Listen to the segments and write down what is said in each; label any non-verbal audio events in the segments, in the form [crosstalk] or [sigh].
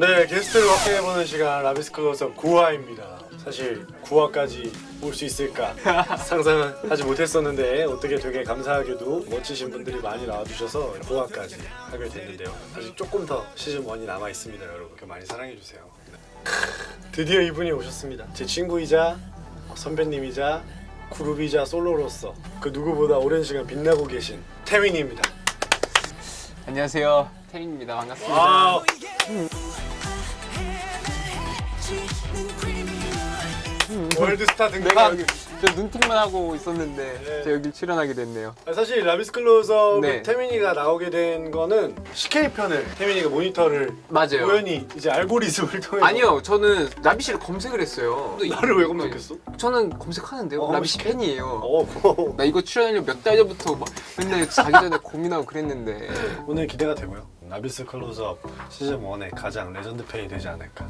네, 게스트를 확인해보는 시간 라비스클로서 9화입니다. 사실 9화까지 올 수 있을까 [laughs] 상상은 하지 못했었는데 어떻게 되게 감사하게도 멋지신 분들이 많이 나와주셔서 9화까지 하게 됐는데요. 아직 조금 더 시즌 1이 남아 있습니다, 여러분. 그 많이 사랑해주세요. 네. 드디어 이분이 오셨습니다. 제 친구이자 선배님이자 그룹이자 솔로로서 그 누구보다 오랜 시간 빛나고 계신 태민입니다. 안녕하세요 태민입니다 반갑습니다 아, 월드스타 여기 저 눈팅만 하고 있었는데 네. 저 여기 출연하게 됐네요 아, 사실 라비스클로서 네. 태민이가 나오게 된 거는 CK 편을 태민이가 모니터를 맞아요 우연히 이제 알고리즘을 통해 아니요 저는 라비 씨를 검색을 했어요 나를 왜 검색했어? 저는 검색하는데요 어, 라비 씨? 팬이에요 어 고마워. 나 이거 출연하려고 몇달 전부터 막 맨날 자기 전에 고민하고 그랬는데 오늘 기대가 되고요. 라비스 클로즈업 시즌 1의 가장 레전드 편이 되지 않을까.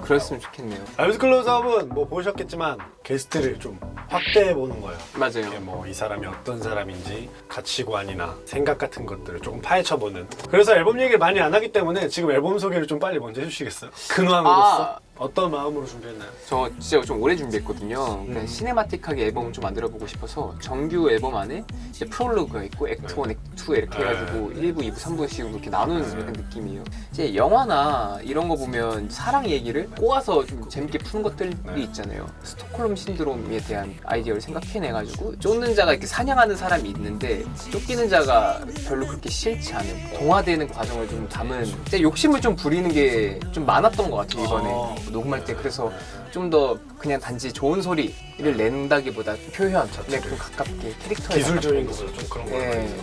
그랬으면 좋겠네요 라비스 클로즈업은 뭐 보셨겠지만 게스트를 좀 확대해 보는 거예요. 맞아요 뭐 이 사람이 어떤 사람인지 가치관이나 생각 같은 것들을 조금 파헤쳐보는 그래서 앨범 얘기를 많이 안 하기 때문에 지금 앨범 소개를 좀 빨리 먼저 해주시겠어요? 근황으로서 아. 어떤 마음으로 준비했나요? 저 진짜 좀 오래 준비했거든요. 음. 그냥 cinematic하게 앨범을 좀 만들어보고 싶어서 정규 앨범 안에 이제 프롤로그가 있고 act 1, act 2 이렇게 네. 해가지고 1부, 2부, 3부씩으로 이렇게 나누는 네. 느낌이에요. 이제 영화나 이런 거 보면 사랑 얘기를 꼬아서 좀 재밌게 푸는 것들이 네. 있잖아요. 스톡홀름 신드롬에 대한 아이디어를 생각해내가지고 쫓는 자가 이렇게 사냥하는 사람이 있는데 쫓기는 자가 별로 그렇게 싫지 않은 동화되는 과정을 좀 담은 욕심을 좀 부리는 게 좀 많았던 것 같아요 이번에 어. 녹음할 때 그래서 좀 더 그냥 단지 좋은 소리를 낸다기보다 표현에 좀 가깝게 캐릭터에 기술적인. 것으로 좀 그런 거 네.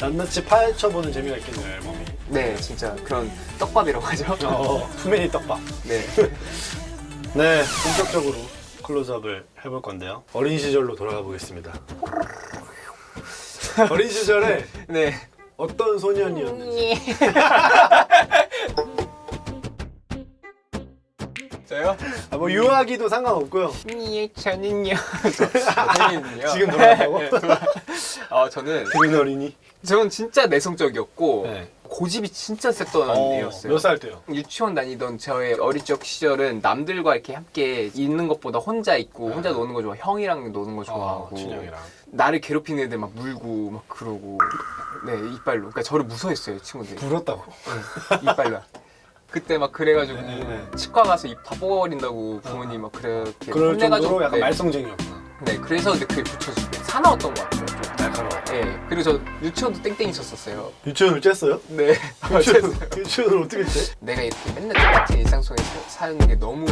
낱낱이 파헤쳐보는 재미가 있겠네요 앨범이. 네 진짜 그런 떡밥이라고 하죠? 어, 투메니 떡밥. 네. [laughs] 네 본격적으로 클로즈업을 해볼 건데요. 어린 시절로 돌아가 보겠습니다. [laughs] 어린 시절에 네. 어떤 소년이었는지 [laughs] 저요? 아, 뭐 유아기도 상관없고요 예, 저는요. 저는요. 지금 돌아간다고? 어, 저는 그린 어린이 저는 진짜 내성적이었고 네. 고집이 진짜 셌던 애였어요. 몇 살 때요? 유치원 다니던 저의 어릴 적 시절은 남들과 이렇게 함께 있는 것보다 혼자 있고 혼자 노는 거 좋아. 형이랑 노는 거 좋아하고. 어, 친형이랑 나를 괴롭히는 애들 막 물고 막 그러고. 네, 이빨로. 그러니까 저를 무서워했어요, 친구들이. 불었다고 이빨로. 그때 막 그래가지고 네, 네. 치과 가서 입 다 뽑아버린다고 부모님 막 그렇게 그럴 혼내가지고 정도로 약간 네. 말썽쟁이였구나 네, 그래서 근데 그게 붙여주고 사나웠던 것 같아요. 네, 그리고 저 유치원도 땡땡이 쳤었어요. 유치원을 쬐어요? 네, [laughs] 유치원, [laughs] 유치원을 어떻게 쬐? 내가 이렇게 맨날 똑같은 일상 속에 사- 사는 게 너무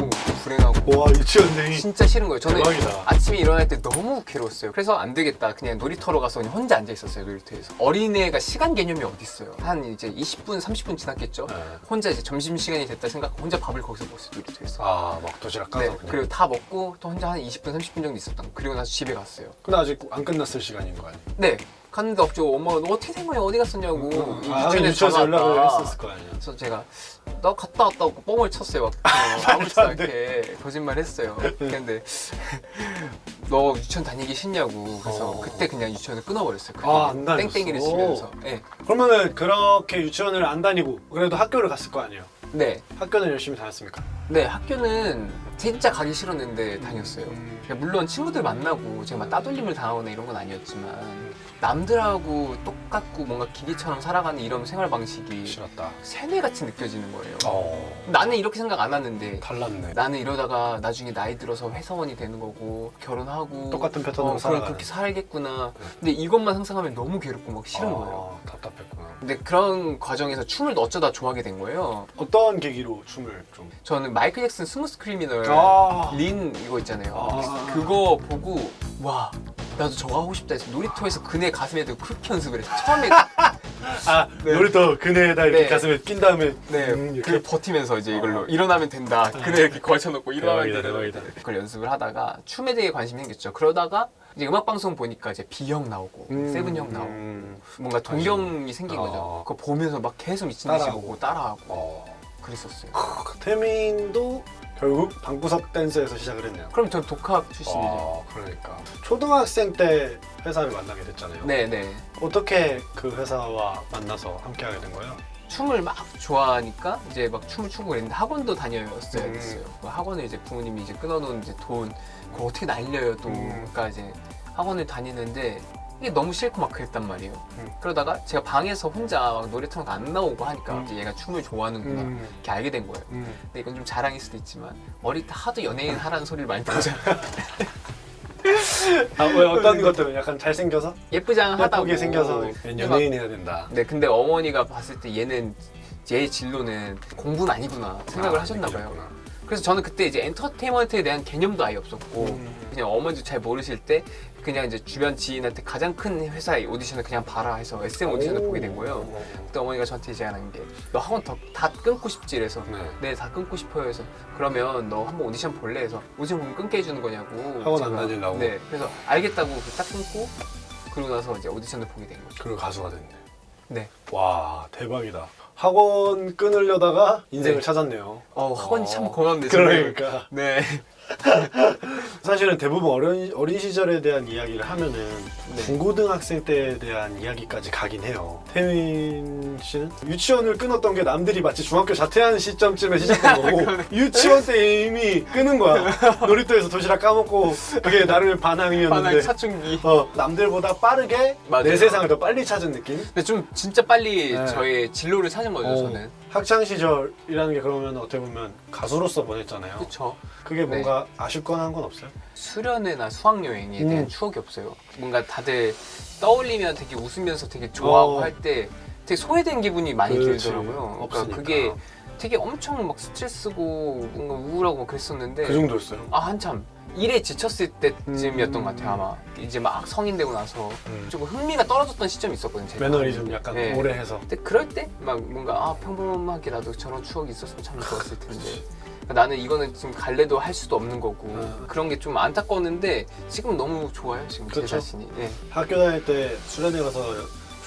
불행하고 와 유치원생이 진짜 싫은 거예요. 저는 대박이다. 아침에 일어날 때 너무 괴로웠어요. 그래서 안 되겠다. 그냥 놀이터로 가서 그냥 혼자 앉아 있었어요. 놀이터에서. 어린애가 시간 개념이 어디 있어요? 한 이제 20분, 30분 지났겠죠. 네. 혼자 이제 점심 시간이 됐다 생각하고 혼자 밥을 거기서 먹었어요. 놀이터에서. 아 막 도시락 까서 네, 그리고 다 먹고 또 혼자 한 20분, 30분 정도 있었던 거. 그리고 나서 집에 갔어요. 근데 아직 안 끝났을 시간인 거 아니에요? 네. 갔는데 없죠. 엄마가 너 거야? 어디 갔었냐고. 아, 유치원에서 전화 연락을 왔다. 했었을 거 아니야 그래서 제가 너 갔다 왔다고 뻥을 쳤어요. 막 [laughs] 아무렇지도 않게 거짓말 했어요. 근데 [laughs] 너 유치원 다니기 싫냐고. 그래서 어. 그때 그냥 유치원을 끊어버렸어요. 아, 안 다녔어? 땡땡이를 치면서. 네. 그러면은 그렇게 유치원을 안 다니고 그래도 학교를 갔을 거 아니에요? 네. 학교는 열심히 다녔습니까? 네, 학교는 진짜 가기 싫었는데 다녔어요. 그러니까 물론 친구들 만나고 제가 막 따돌림을 당하거나 이런 건 아니었지만 남들하고 똑같고 뭔가 기계처럼 살아가는 이런 생활 방식이 싫었다 세뇌같이 느껴지는 거예요. 어 나는 이렇게 생각 안 하는데 달랐네 나는 이러다가 나중에 나이 들어서 회사원이 되는 거고 결혼하고 똑같은 패턴으로 어, 살아가는. 그럼 그렇게 살겠구나. 네. 근데 이것만 상상하면 너무 괴롭고 막 싫은 아, 거예요. 답답했구나 근데 그런 과정에서 춤을 어쩌다 좋아하게 된 거예요. 어떤 계기로 춤을 좀 저는 마이클 잭슨 Smooth Criminal 아. lean 이거 있잖아요. 아. 그거 보고 와 나도 저거 하고 싶다 해서 놀이터에서 그네 가슴에 대고 그렇게 연습을 했어요. 처음에 [laughs] 아 네. 놀이터 그네에다 이렇게 네. 가슴에 낀 다음에 네, 음, 그 이렇게 버티면서 이제 이걸로 어. 일어나면 된다. 그네 이렇게 걸쳐놓고 일어나면 된다. 그걸 연습을 하다가 춤에 대해 관심이 생겼죠. 그러다가 이제 음악 방송 보니까 이제 비형 나오고 음, 세븐 형 나오고 음. 뭔가 동경이 생긴 어. 거죠. 그거 보면서 막 계속 미친 듯이 따라하고. 보고 따라하고 어. 그랬었어요. 태민도 결국 방구석 댄스에서 시작을 했네요 그럼 전 독학 출신이죠. 어, 그러니까 초등학생 때 회사를 만나게 됐잖아요 네네. 어떻게 그 회사와 만나서 함께 하게 된 거예요? 춤을 막 좋아하니까 이제 막 춤을 추고 그랬는데 학원도 다녀왔어야 음. 됐어요. 그 학원을 이제 부모님이 이제 끊어놓은 이제 돈 그걸 어떻게 날려요 또. 음. 그러니까 이제 학원을 다니는데 이게 너무 싫고 막 그랬단 말이에요. 음. 그러다가 제가 방에서 혼자 막 노래 틀어놓고 안 나오고 하니까 음. 이제 얘가 춤을 좋아하는구나 음. 이렇게 알게 된 거예요. 음. 근데 이건 좀 자랑일 수도 있지만 어릴 때 하도 연예인 하라는 소리를 많이 들었잖아요. [laughs] 아 왜 어떤 것들은 약간 잘생겨서 예쁘장하다고. 예쁘게 생겨서 연예인 해야 된다. 네, 근데 어머니가 봤을 때 얘는 제 진로는 공부는 아니구나 생각을 아, 하셨나 봐요. 그래서 저는 그때 이제 엔터테인먼트에 대한 개념도 아예 없었고 음. 그냥 어머니도 잘 모르실 때 그냥 이제 주변 지인한테 가장 큰 회사의 오디션을 그냥 봐라 해서 SM 오디션을 오. 보게 된 거예요. 그때 어머니가 저한테 제안한 게 너 학원 더, 다 끊고 싶지 이래서 네. 네다 끊고 싶어요 해서 그러면 너 한번 오디션 볼래 해서 오디션 보면 끊게 해주는 거냐고 학원 안 제가 다니려고? 네 그래서 알겠다고 딱 끊고 그러고 나서 이제 오디션을 보게 된 거죠 그리고 가수가 됐네. 네와 대박이다. 학원 끊으려다가 인생을 네. 찾았네요. 어, 학원이 어. 참 고맙네. 그러니까 네 [laughs] 사실은 대부분 어린 어린 시절에 대한 이야기를 하면은 네. 중고등학생 때에 대한 이야기까지 가긴 해요. 태민 씨는 유치원을 끊었던 게 남들이 마치 중학교 자퇴하는 시점쯤에 시작된 거고 [laughs] 유치원 때 이미 끊은 거야. 놀이터에서 도시락 까먹고 그게 나름의 반항이었는데 반항 사춘기 어, 남들보다 빠르게 맞아요. 내 세상을 더 빨리 찾은 느낌? 근데 좀 진짜 빨리 네. 저의 진로를 찾은 거죠 어, 저는 학창 시절이라는 게 그러면 어떻게 보면 가수로서 보냈잖아요. 그쵸 그게 뭔가 아쉽거나 한 건 없어요? 수련회나 수학여행에 대한 음. 추억이 없어요 뭔가 다들 떠올리면 되게 웃으면서 되게 좋아하고 어. 할때 되게 소외된 기분이 많이 그렇지. 들더라고요 그러니까 없으니까. 그게 되게 엄청 막 스트레스고 뭔가 우울하고 막 그랬었는데 그 정도였어요. 아 한참 일에 지쳤을 때쯤이었던 음. 것 같아요 아마 이제 막 성인 되고 나서 음. 조금 흥미가 떨어졌던 시점이 있었거든요 제가. 매너리즘 약간 네. 오래 해서. 근데 그럴 때 막 뭔가 아 평범하게 나도 저런 추억이 있었으면 참 좋았을 텐데 그러니까 나는 이거는 지금 갈래도 할 수도 없는 거고 음. 그런 게 좀 안타까웠는데 지금 너무 좋아요 지금 그쵸. 제 자신이 예. 학교 다닐 때 수련회 가서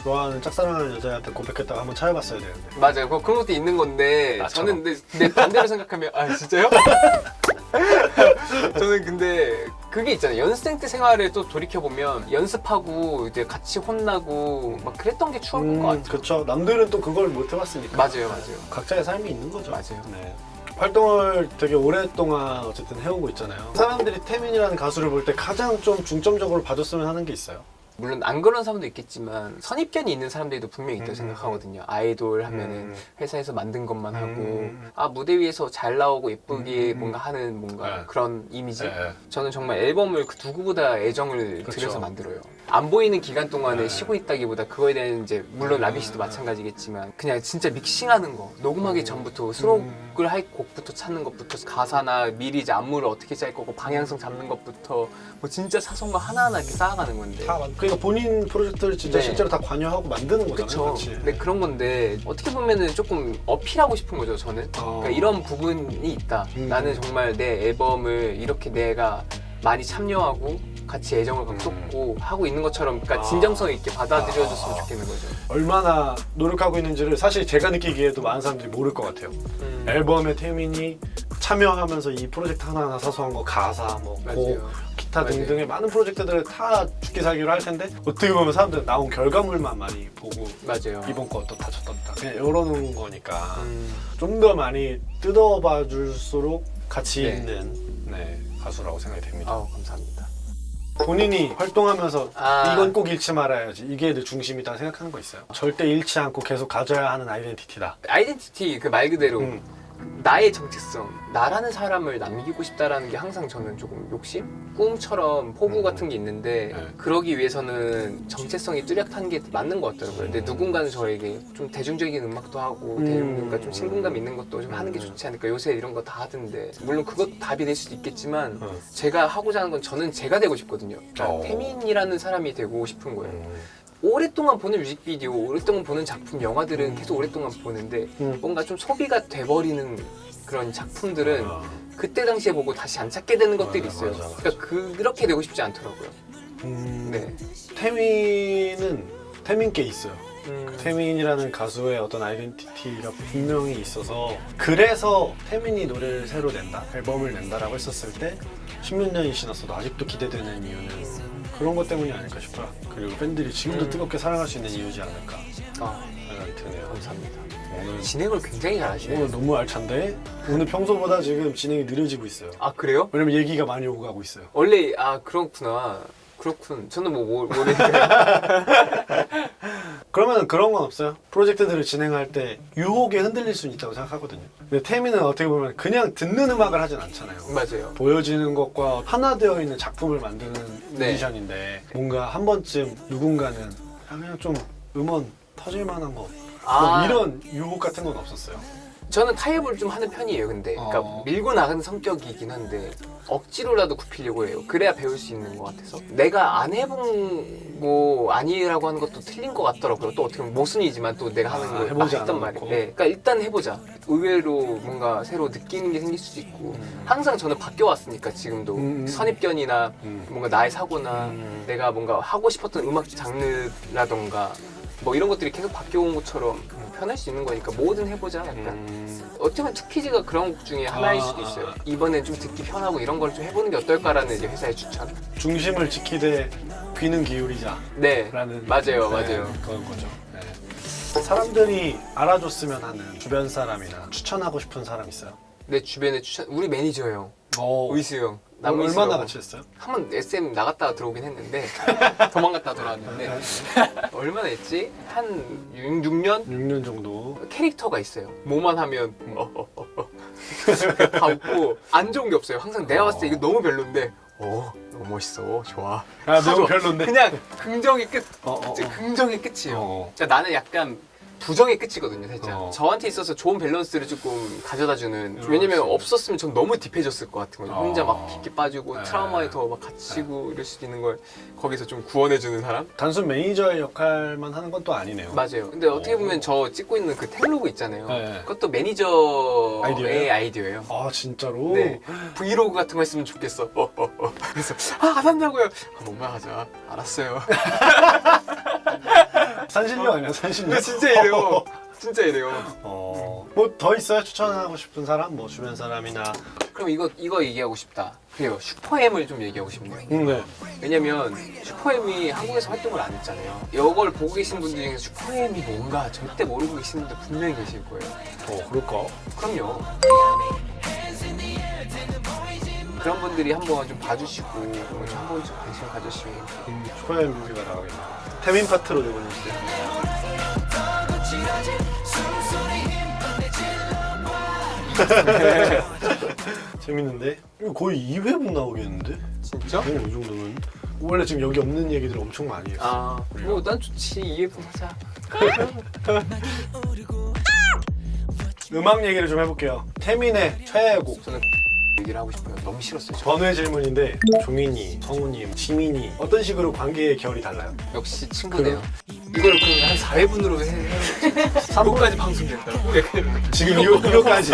좋아하는 짝사랑하는 여자한테 고백했다가 한번 찾아봤어야 되는데. 맞아요 그- 그런 것도 있는 건데 나처럼. 저는 근데, 근데 반대로 생각하면 아 진짜요? [laughs] 저는 근데 그게 있잖아요 연습생 때 생활을 또 돌이켜보면 연습하고 이제 같이 혼나고 막 그랬던 게 추억인 것 같아요 그렇죠. 남들은 또 그걸 못 해봤으니까. 맞아요 맞아요 각자의 삶이 있는 거죠. 맞아요. 네. 활동을 되게 오랫동안 어쨌든 해오고 있잖아요. 사람들이 태민이라는 가수를 볼 때 가장 좀 중점적으로 봐줬으면 하는 게 있어요. 물론 안 그런 사람도 있겠지만 선입견이 있는 사람들도 분명히 있다고 음. 생각하거든요. 아이돌 하면은 음. 회사에서 만든 것만 하고 음. 아 무대 위에서 잘 나오고 예쁘게 음. 뭔가 하는 뭔가 네. 그런 이미지. 네. 저는 정말 앨범을 그 누구보다 애정을 그쵸. 들여서 만들어요. 안 보이는 기간 동안에 네. 쉬고 있다기보다 그거에 대한 이제 물론 음. 라비 씨도 마찬가지겠지만 그냥 진짜 믹싱하는 거 녹음하기 음. 전부터 수록을 할 곡부터 찾는 것부터 가사나 미리 이제 안무를 어떻게 짤 거고 방향성 잡는 것부터 뭐 진짜 사소한 거 하나하나 이렇게 쌓아가는 건데 다 만- 그러니까 본인 프로젝트를 진짜 네. 실제로 다 관여하고 만드는 거잖아요. 같이. 근데 그런 건데 어떻게 보면은 조금 어필하고 싶은 거죠 저는. 어. 그러니까 이런 부분이 있다. 음. 나는 정말 내 앨범을 이렇게 내가 많이 참여하고 같이 애정을 막 음. 쏟고 하고 있는 것처럼 그러니까 아. 진정성 있게 받아들여줬으면 아. 좋겠는 거죠. 얼마나 노력하고 있는지를 사실 제가 느끼기에도 많은 사람들이 모를 것 같아요. 음. 앨범에 태민이 참여하면서 이 프로젝트 하나하나 사소한 거 가사 뭐 곡, 맞아요. 기타 맞아요. 등등의 많은 프로젝트들을 다 죽기 살기로 할 텐데 어떻게 보면 사람들 은 나온 결과물만 많이 보고 맞아요. 이번 거 어떻다 저떻다 그냥 이러는 거니까 음. 좀더 많이 뜯어봐 줄수록 가치 네. 있는 네, 가수라고 생각이 됩니다. 아우 감사합니다. 본인이 활동하면서 아. 이건 꼭 잃지 말아야지 이게 내 중심이다 생각하는 거 있어요? 절대 잃지 않고 계속 가져야 하는 아이덴티티다. 아이덴티티 그 말 그대로 음. 나의 정체성, 나라는 사람을 남기고 싶다라는 게 항상 저는 조금 욕심? 꿈처럼 포부 음. 같은 게 있는데 네. 그러기 위해서는 정체성이 뚜렷한 게 맞는 것 같더라고요. 근데 음. 누군가는 저에게 좀 대중적인 음악도 하고 음. 대중과 좀 친근감 있는 것도 좀 하는 게 음. 좋지 않을까. 요새 이런 거 다 하던데 물론 그것도 답이 될 수도 있겠지만 어. 제가 하고자 하는 건 저는 제가 되고 싶거든요. 그러니까 어. 태민이라는 사람이 되고 싶은 거예요. 음. 오랫동안 보는 뮤직비디오, 오랫동안 보는 작품, 영화들은 음. 계속 오랫동안 보는데 음. 뭔가 좀 소비가 돼버리는 그런 작품들은 어. 그때 당시에 보고 다시 안 찾게 되는 것들이 맞아, 있어요. 맞아, 맞아. 그러니까 그렇게 되고 싶지 않더라고요. 음. 네. 태민은 태민께 있어요. 음, 태민이라는 가수의 어떤 아이덴티티가 분명히 있어서 그래서 태민이 노래를 새로 낸다 앨범을 낸다라고 했었을 때 십몇 년이 지났어도 아직도 기대되는 이유는 그런 것 때문이 아닐까 싶어요 그리고 팬들이 지금도 음. 뜨겁게 사랑할 수 있는 이유지 않을까 아, 생각이 드네요 감사합니다. 오늘 진행을 굉장히 잘하시네요. 오늘 너무 알찬데 오늘 평소보다 지금 진행이 느려지고 있어요. 아 그래요? 왜냐면 얘기가 많이 오고 가고 있어요. 원래 아 그렇구나. 그렇군. 저는 뭐 모- 모르는데. 그러면 그런 건 없어요? 프로젝트들을 진행할 때 유혹에 흔들릴 수는 있다고 생각하거든요. 근데 태미는 어떻게 보면 그냥 듣는 음악을 하진 않잖아요. 맞아요. 보여지는 것과 하나 되어 있는 작품을 만드는 네. 뮤지션인데 뭔가 한 번쯤 누군가는 아, 그냥 좀 음원 터질 만한 거 아. 뭐 이런 유혹 같은 건 없었어요. 저는 타협을 좀 하는 편이에요. 근데 그러니까 어. 밀고 나가는 성격이긴 한데 억지로라도 굽히려고 해요. 그래야 배울 수 있는 것 같아서 내가 안 해본 거 아니라고 하는 것도 틀린 것 같더라고요. 또 어떻게 보면 모순이지만 또 내가 하는 아, 걸 해보지 막 했단. 말이에요. 네. 그러니까 일단 해보자. 의외로 뭔가 새로 느끼는 게 생길 수도 있고 항상 저는 바뀌어왔으니까 지금도 음. 선입견이나 음. 뭔가 나의 사고나 음. 내가 뭔가 하고 싶었던 음악 장르라던가 뭐 이런 것들이 계속 바뀌어온 것처럼 편할 수 있는 거니까 뭐든 해보자 약간 음. 어떻게 보면 투키즈가 그런 곡 중에 하나일 수도 있어요 아. 이번엔 좀 듣기 편하고 이런 걸 좀 해보는 게 어떨까라는 이제 회사의 추천 중심을 지키되 귀는 기울이자 네 라는 맞아요 네, 맞아요 그런 거죠. 네. 사람들이 알아줬으면 하는 주변 사람이나 추천하고 싶은 사람 있어요? 내 주변에 추천 우리 매니저예요 어. 의수 형 얼- 남의수 얼마나 형. 같이 했어요? 한 번 SM 나갔다가 들어오긴 했는데 [laughs] 도망갔다 돌아왔는데 [laughs] 얼마나 했지? 한 6, 6년? 6년 정도. 캐릭터가 있어요. 뭐만 하면 어, 어, 어, 어. 다 웃고 안 좋은 게 없어요. 항상 내가 봤을 때 이거 너무 별론데 어 너무 멋있어 좋아. 아 너무. 별론데. 그냥 긍정의 끝. 어, 어, 어. 긍정의 끝이에요. 어. 그러니까 나는 약간 부정의 끝이거든요, 살짝. 어. 저한테 있어서 좋은 밸런스를 조금 가져다주는. 왜냐면 없었으면 전 너무 deep해졌을 것 같은 거예요. 혼자 막 어. 깊게 빠지고 네. 트라우마에 더 막 갇히고 이럴 수도 있는 걸 거기서 좀 구원해주는 사람? 단순 매니저의 역할만 하는 건 또 아니네요. 맞아요. 근데 어떻게 어. 보면 저 찍고 있는 그 텔로그 있잖아요. 네. 그것도 매니저의 아이디어예요? 아이디어예요. 아 진짜로? 네. 브이로그 같은 거 했으면 좋겠어. 어, 어, 어. 그래서 아, 안 한다고요. 아, 뭔가 하자. 알았어요. [laughs] 산신령 아니야 산신령? 진짜 이래요. 진짜 이래요. 어. 뭐 더 있어요? 추천하고 싶은 사람? 뭐 주변 사람이나. 그럼 이거 이거 얘기하고 싶다. 그래요. 슈퍼엠을 좀 얘기하고 싶네요. 음, 네. 왜냐면 슈퍼엠이 한국에서 활동을 안 했잖아요. 이걸 보고 계신 분들 중에서 슈퍼엠이 뭔가 절대 모르고 계시는 분들 분명히 계실 거예요. 어 그럴까? 그럼요. 그런 분들이 한번 좀 봐주시고 좀 한번 좀 관심 가져주시면 음, 슈퍼엠 뮤비가 나가겠네. 태민 파트로 내보내주세요. [laughs] 재밌는데? 이거 거의 2회분 나오겠는데? 진짜? 어, 이 정도면. 원래 지금 여기 없는 얘기들 엄청 많이 했어. 아, 뭐난 좋지 이해분 하자. [laughs] 음악 얘기를 좀 해볼게요. 태민의 최애곡. 저는 얘기를 하고 싶어요. 너무 싫었어요. 저. 번외 질문인데 종인이, 성우님, 지민이 어떤 식으로 관계의 결이 달라요? 역시 친구네요. 이걸 그러면 한 4회분으로 해. 해. 3부까지 방송된다고? 지금 이거, 이거까지